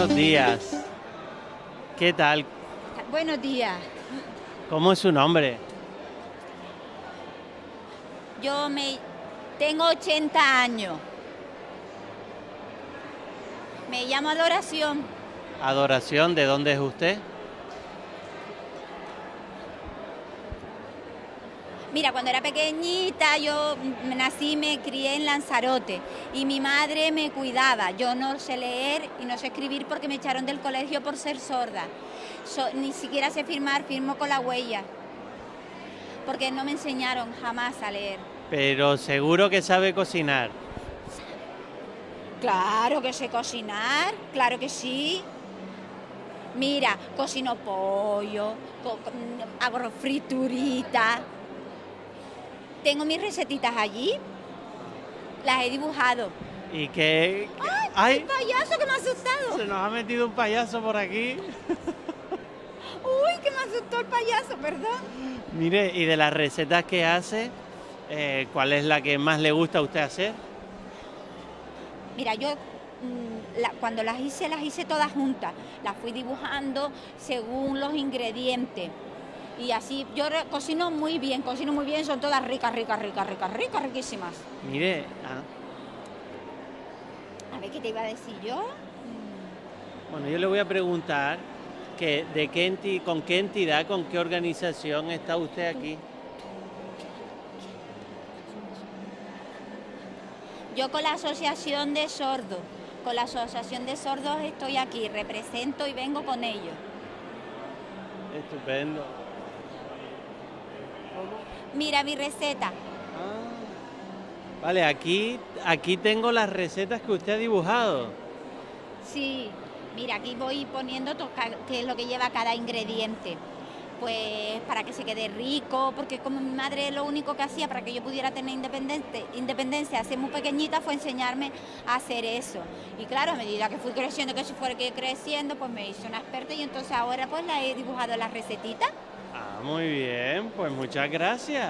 buenos días. ¿Qué tal? Buenos días. ¿Cómo es su nombre? Yo me tengo 80 años. Me llamo Adoración. Adoración, ¿de dónde es usted? Mira, cuando era pequeñita yo nací y me crié en Lanzarote y mi madre me cuidaba. Yo no sé leer y no sé escribir porque me echaron del colegio por ser sorda. So- ni siquiera sé firmar, firmo con la huella. Porque no me enseñaron jamás a leer. Pero seguro que sabe cocinar. Claro que sé cocinar, claro que sí. Mira, cocino pollo, co- hago friturita. Tengo mis recetitas allí, las he dibujado. ¿Y qué? ¡Ay, ¡Ay! el payaso que me ha asustado! Se nos ha metido un payaso por aquí. ¡Uy, que me asustó el payaso, perdón! Mire, y de las recetas que hace, eh, ¿cuál es la que más le gusta a usted hacer? Mira, yo mm, la- cuando las hice, las hice todas juntas. Las fui dibujando según los ingredientes. Y así, yo cocino muy bien, cocino muy bien, son todas ricas, ricas, ricas, ricas, ricas, riquísimas. Mire, ah, A ver qué te iba a decir yo. bueno, yo le voy a preguntar que de qué enti- con qué entidad, con qué organización está usted aquí. Yo con la Asociación de Sordos, con la Asociación de Sordos estoy aquí, represento y vengo con ellos. Estupendo. Mira mi receta. Ah, Vale, aquí, aquí tengo las recetas que usted ha dibujado. Sí, mira, aquí voy poniendo qué es lo que lleva cada ingrediente. Pues para que se quede rico, porque como mi madre lo único que hacía para que yo pudiera tener independente, independencia, ser muy pequeñita, fue enseñarme a hacer eso. Y claro, a medida que fui creciendo, que se fue que creciendo, pues me hice una experta y entonces ahora pues la he dibujado las recetitas. Muy bien, pues muchas gracias.